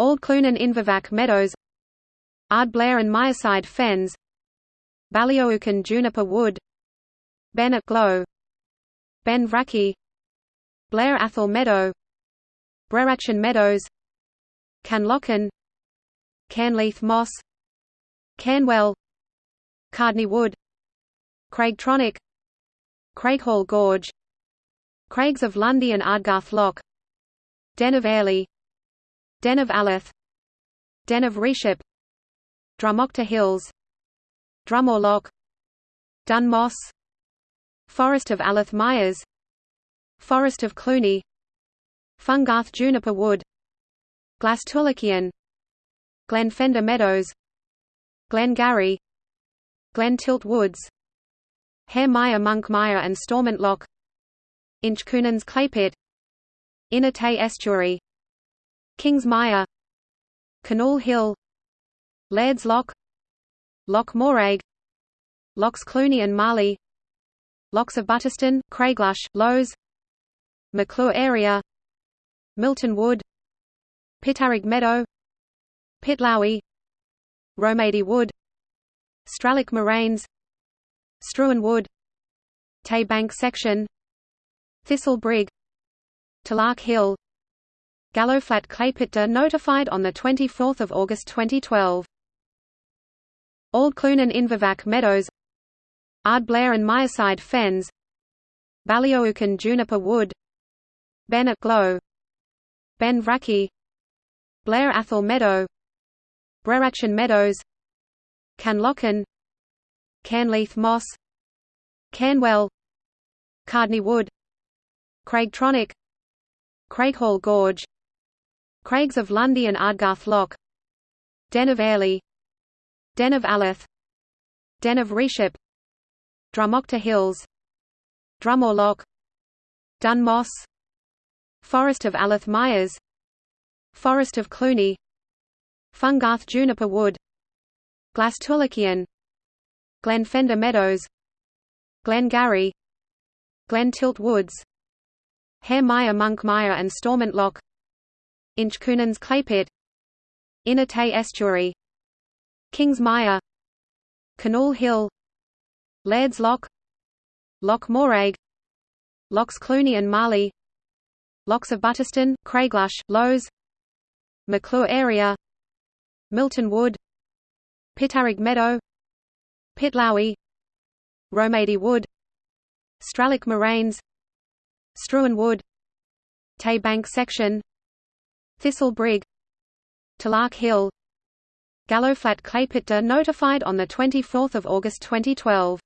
Old Clunan Invervac Meadows. Ardblair and Myreside Fens. Ballyoukan Juniper Wood. Ben Glow. Ben Vrackie Blair Atholl Meadow. Brerachan Meadows. Caenlochan Cairnleith Moss. Cairnwell. Cardney Wood. Craigtronick Craighall Gorge. Craigs of Lundie and Ardgarth Loch. Den of Airlie Den of Alyth. Den of Riechip Drumochter Hills Drumore Loch Dun Moss. Forest of Alyth Myers. Forest of Clunie. Fungarth Juniper Wood. Glas Tulaichean Glenfender Meadows. Glengarry. Glen Tilt Woods. Hare Myre Monk Myre and Stormont Loch. Inchcoonans Claypit. Inner Tay Estuary Kings Myre Canal Hill Laird's Loch Loch Moraig Lochs Clunie and Marlee Lochs of Butterstone, Craiglush, Lowes Meikleour area Milton Wood Pitarrig Meadow Pitlowie Romady Wood Stralick Moraines Struan Wood Tay Bank section Thistle Brig Tulach Hill Gallowflat Claypitta notified on 24 August 2012. Old Clunan Invervac Meadows Ardblair and Myreside Fens Ballyoukan Juniper Wood Ben Glow Ben Blair Atholl Meadow Brerachan Meadows Caenlochan Cairnleith Moss Cairnwell Cardney Wood Craigtronic Craighall Gorge Craigs of Lundie and Ardgarth Loch. Den of Airlie. Den of Alyth. Den of Riechip. Drumochter Hills. Drumore Loch. Dun Moss Forest of Alyth Myers. Forest of Clunie. Fungarth Juniper Wood. Glas Tulaichean Glenfender Meadows. Glengarry. Glentilt Woods. Hare Myre Monk Myre and Stormont Loch clay pit Inner Tay Estuary. Kings Myre Canal Hill. Laird's Loch. Loch Moraig Lochs Clunie and Marlee. Lochs of Butterstone, Craiglush, Lowes. Meikleour area. Milton Wood. Pitarrig Meadow. Pitlowie Romady Wood. Stralick Moraines. Struan Wood. Tay Bank section Thistle Brig Tulach Hill Gallowflat Claypitta notified on 24 August 2012